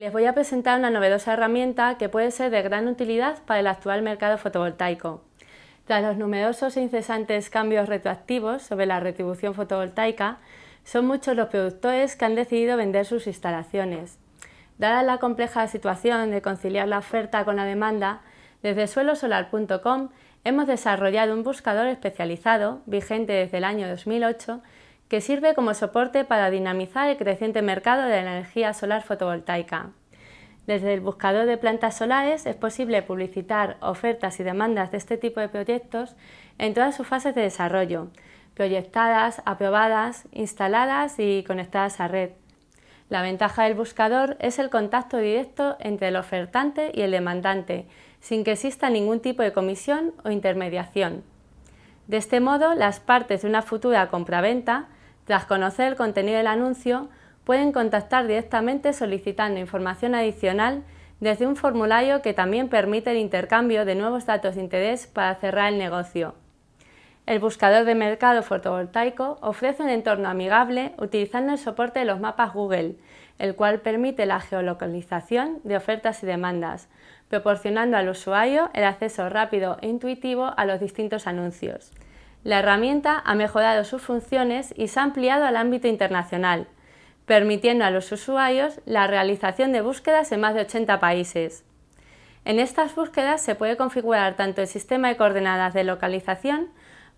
Les voy a presentar una novedosa herramienta que puede ser de gran utilidad para el actual mercado fotovoltaico. Tras los numerosos e incesantes cambios retroactivos sobre la retribución fotovoltaica, son muchos los productores que han decidido vender sus instalaciones. Dada la compleja situación de conciliar la oferta con la demanda, desde suelosolar.com hemos desarrollado un buscador especializado, vigente desde el año 2008, que sirve como soporte para dinamizar el creciente mercado de la energía solar fotovoltaica. Desde el buscador de plantas solares es posible publicitar ofertas y demandas de este tipo de proyectos en todas sus fases de desarrollo, proyectadas, aprobadas, instaladas y conectadas a red. La ventaja del buscador es el contacto directo entre el ofertante y el demandante, sin que exista ningún tipo de comisión o intermediación. De este modo, las partes de una futura compraventa tras conocer el contenido del anuncio, pueden contactar directamente solicitando información adicional desde un formulario que también permite el intercambio de nuevos datos de interés para cerrar el negocio. El buscador de mercado fotovoltaico ofrece un entorno amigable utilizando el soporte de los mapas Google, el cual permite la geolocalización de ofertas y demandas, proporcionando al usuario el acceso rápido e intuitivo a los distintos anuncios. La herramienta ha mejorado sus funciones y se ha ampliado al ámbito internacional, permitiendo a los usuarios la realización de búsquedas en más de 80 países. En estas búsquedas se puede configurar tanto el sistema de coordenadas de localización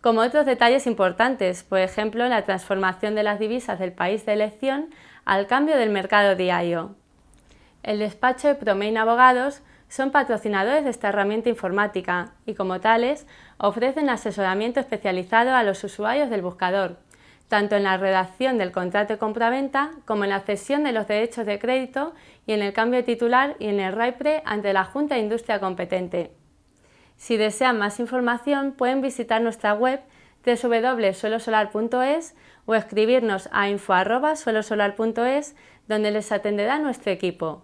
como otros detalles importantes, por ejemplo la transformación de las divisas del país de elección al cambio del mercado diario. El despacho de Promain Abogados son patrocinadores de esta herramienta informática y como tales ofrecen asesoramiento especializado a los usuarios del buscador, tanto en la redacción del contrato de compraventa como en la cesión de los derechos de crédito y en el cambio de titular y en el RAIPRE ante la Junta de Industria competente. Si desean más información pueden visitar nuestra web www.suelosolar.es o escribirnos a info.suelosolar.es donde les atenderá nuestro equipo.